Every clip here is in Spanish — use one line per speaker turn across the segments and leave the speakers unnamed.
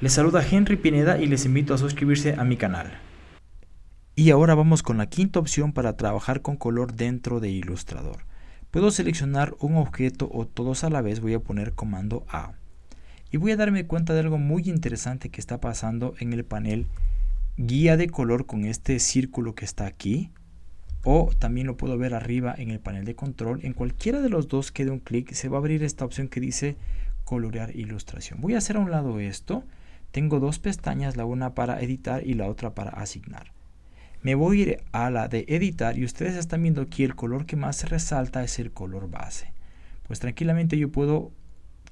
Les saluda Henry Pineda y les invito a suscribirse a mi canal. Y ahora vamos con la quinta opción para trabajar con color dentro de Illustrator. Puedo seleccionar un objeto o todos a la vez, voy a poner comando A. Y voy a darme cuenta de algo muy interesante que está pasando en el panel guía de color con este círculo que está aquí. O también lo puedo ver arriba en el panel de control. En cualquiera de los dos que dé un clic se va a abrir esta opción que dice colorear ilustración. Voy a hacer a un lado esto tengo dos pestañas, la una para editar y la otra para asignar. Me voy a ir a la de editar y ustedes están viendo aquí el color que más resalta es el color base. Pues tranquilamente yo puedo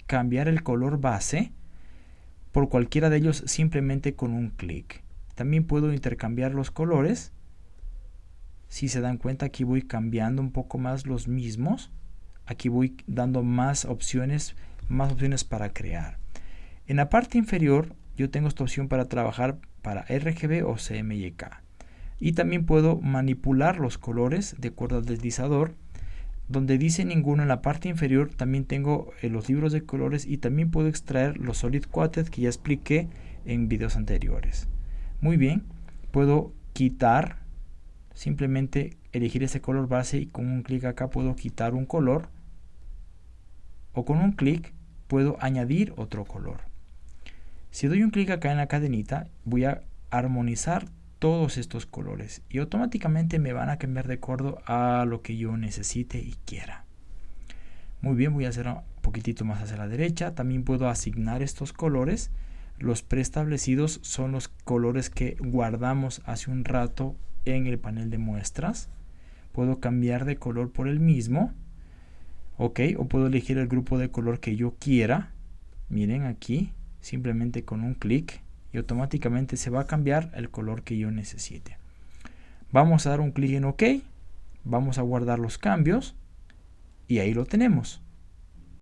cambiar el color base por cualquiera de ellos simplemente con un clic. También puedo intercambiar los colores. Si se dan cuenta aquí voy cambiando un poco más los mismos. Aquí voy dando más opciones, más opciones para crear. En la parte inferior yo tengo esta opción para trabajar para RGB o CMYK. Y también puedo manipular los colores de acuerdo al deslizador. Donde dice ninguno en la parte inferior también tengo eh, los libros de colores y también puedo extraer los solid quoted que ya expliqué en videos anteriores. Muy bien, puedo quitar, simplemente elegir ese color base y con un clic acá puedo quitar un color o con un clic puedo añadir otro color. Si doy un clic acá en la cadenita, voy a armonizar todos estos colores y automáticamente me van a cambiar de acuerdo a lo que yo necesite y quiera. Muy bien, voy a hacer un poquitito más hacia la derecha. También puedo asignar estos colores. Los preestablecidos son los colores que guardamos hace un rato en el panel de muestras. Puedo cambiar de color por el mismo. Ok, o puedo elegir el grupo de color que yo quiera. Miren aquí, simplemente con un clic y automáticamente se va a cambiar el color que yo necesite. Vamos a dar un clic en OK, vamos a guardar los cambios y ahí lo tenemos.